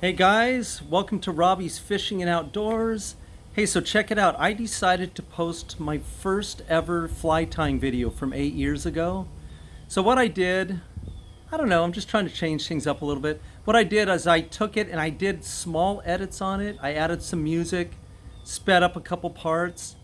Hey guys, welcome to Robbie's Fishing and Outdoors. Hey, so check it out. I decided to post my first ever fly tying video from eight years ago. So what I did, I don't know, I'm just trying to change things up a little bit. What I did is I took it and I did small edits on it. I added some music, sped up a couple parts,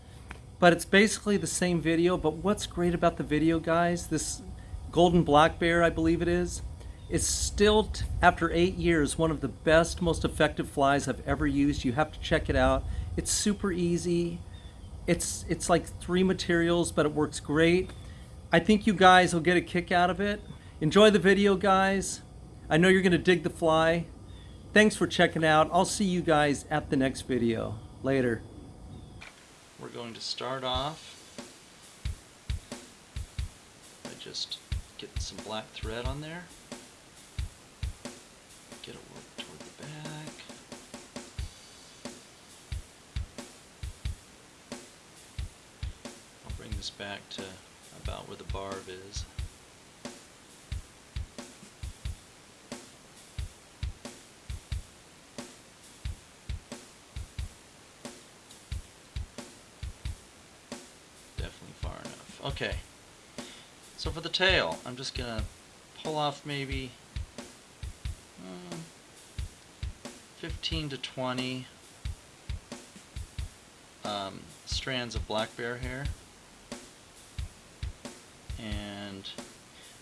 but it's basically the same video. But what's great about the video, guys, this golden black bear, I believe it is, it's still, after eight years, one of the best, most effective flies I've ever used. You have to check it out. It's super easy. It's, it's like three materials, but it works great. I think you guys will get a kick out of it. Enjoy the video, guys. I know you're going to dig the fly. Thanks for checking out. I'll see you guys at the next video. Later. We're going to start off by just getting some black thread on there. Get work toward the back. I'll bring this back to about where the barb is. Definitely far enough. Okay. So for the tail, I'm just gonna pull off maybe 15 to 20 um, strands of black bear hair. And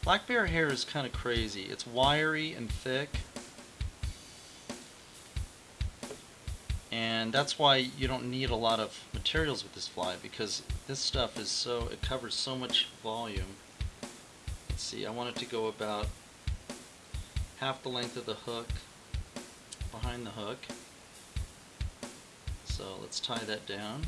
black bear hair is kind of crazy. It's wiry and thick. And that's why you don't need a lot of materials with this fly because this stuff is so, it covers so much volume. Let's see, I want it to go about half the length of the hook behind the hook. So let's tie that down.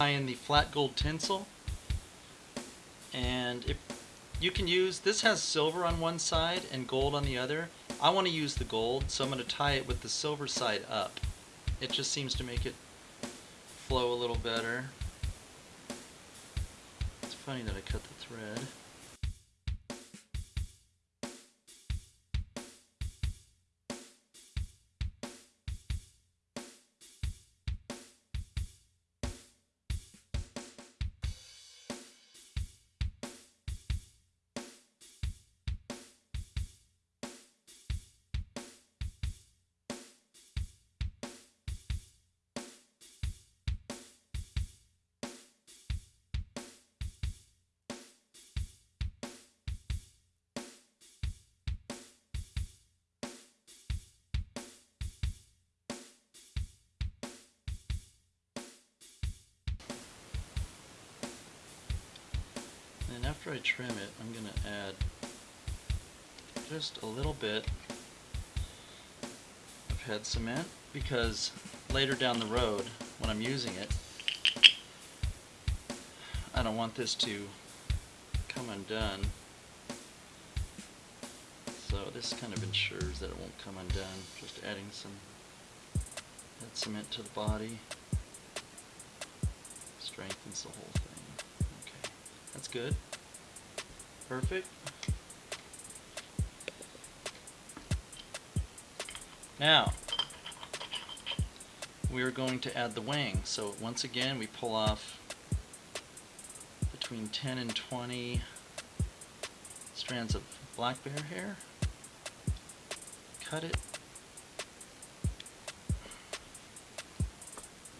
In the flat gold tinsel. And if you can use this has silver on one side and gold on the other. I want to use the gold so I'm going to tie it with the silver side up. It just seems to make it flow a little better. It's funny that I cut the thread after I trim it, I'm going to add just a little bit of head cement because later down the road when I'm using it, I don't want this to come undone. So this kind of ensures that it won't come undone. Just adding some head cement to the body strengthens the whole thing. Okay, that's good. Perfect. Now, we are going to add the wing. So once again, we pull off between 10 and 20 strands of black bear hair. Cut it.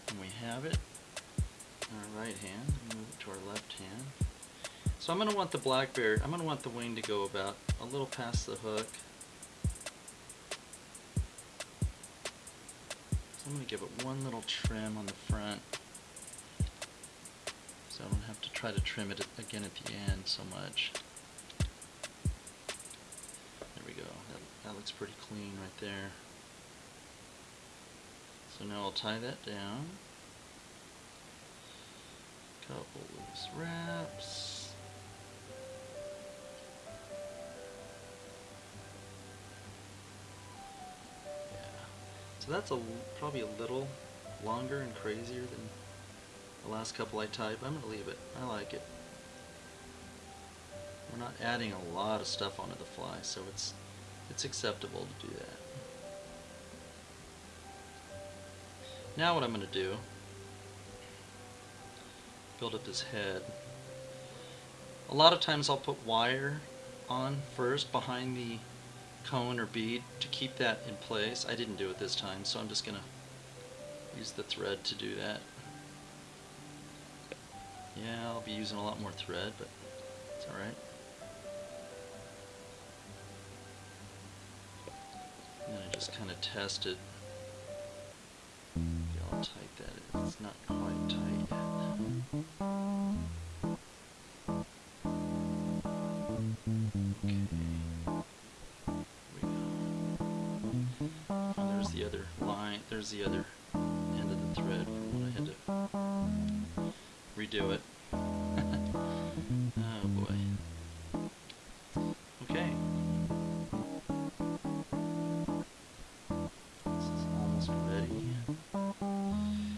And we have it in our right hand. Move it to our left hand. So I'm going to want the black bear, I'm going to want the wing to go about a little past the hook. So I'm going to give it one little trim on the front so I don't have to try to trim it again at the end so much. There we go. That, that looks pretty clean right there. So now I'll tie that down. Couple loose wraps. So that's a probably a little longer and crazier than the last couple I typed. I'm gonna leave it. I like it. We're not adding a lot of stuff onto the fly, so it's it's acceptable to do that. Now what I'm going to do, build up this head. A lot of times I'll put wire on first behind the cone or bead to keep that in place. I didn't do it this time, so I'm just going to use the thread to do that. Yeah, I'll be using a lot more thread, but it's alright. And then I just kind of test it. See how tight that is. It's not quite tight yet. Other line. There's the other end of the thread when I had to redo it. oh boy. Okay. This is almost ready.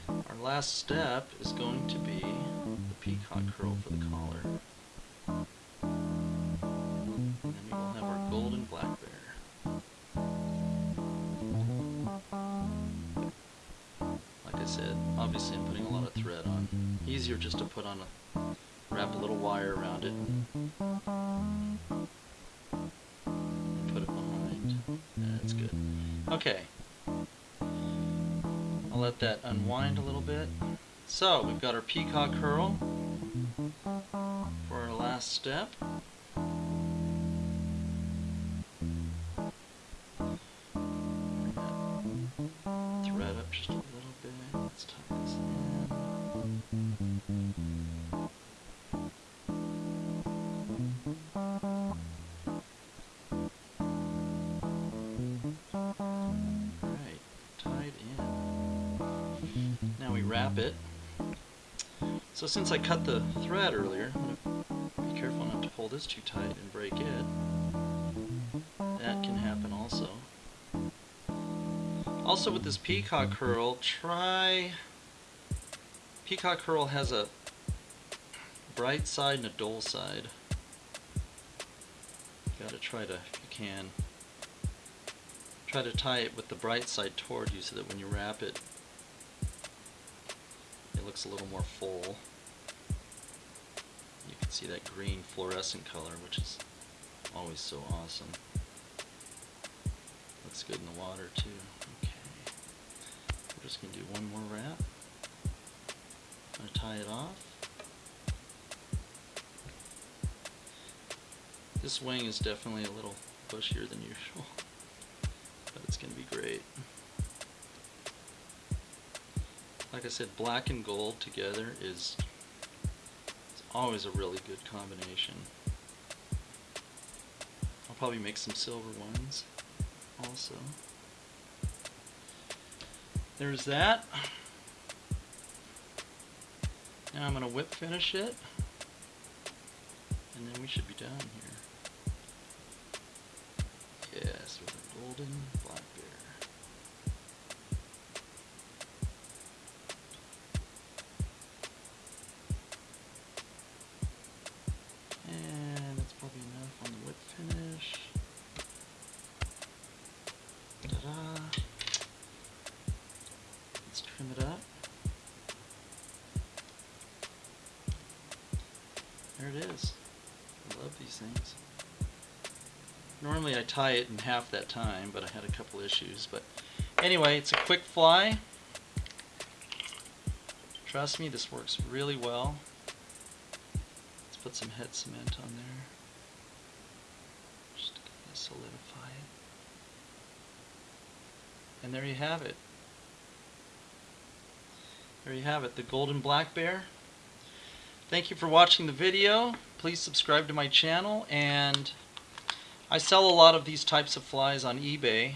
Our last step is going to be the peacock herl for the collar. I said, obviously I'm putting a lot of thread on. Easier just to put on a, wrap a little wire around it put it behind. That's good. Okay. I'll let that unwind a little bit. So, we've got our peacock herl for our last step. Wrap it. So since I cut the thread earlier, I'm going to be careful not to pull this too tight and break it. That can happen also. Also with this peacock herl, try... Peacock herl has a bright side and a dull side. Gotta try to, if you can, try to tie it with the bright side toward you so that when you wrap it, looks a little more full. You can see that green fluorescent color, which is always so awesome. Looks good in the water too. Okay. We're just to do one more wrap. I'm to tie it off. This wing is definitely a little bushier than usual, but it's going to be great. Like I said, black and gold together is always a really good combination. I'll probably make some silver ones also. There's that. Now I'm going to whip finish it, and then we should be done here. Yes, with a golden There it is. I love these things. Normally I tie it in half that time, but I had a couple issues. But anyway, it's a quick fly. Trust me, this works really well. Let's put some head cement on there. Just solidify it. And there you have it. There you have it, the golden black bear. Thank you for watching the video. Please subscribe to my channel and I sell a lot of these types of flies on eBay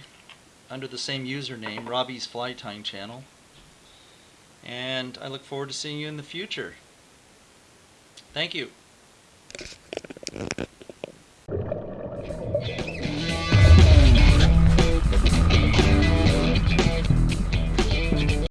under the same username, Robbie's Fly Tying Channel. And I look forward to seeing you in the future. Thank you.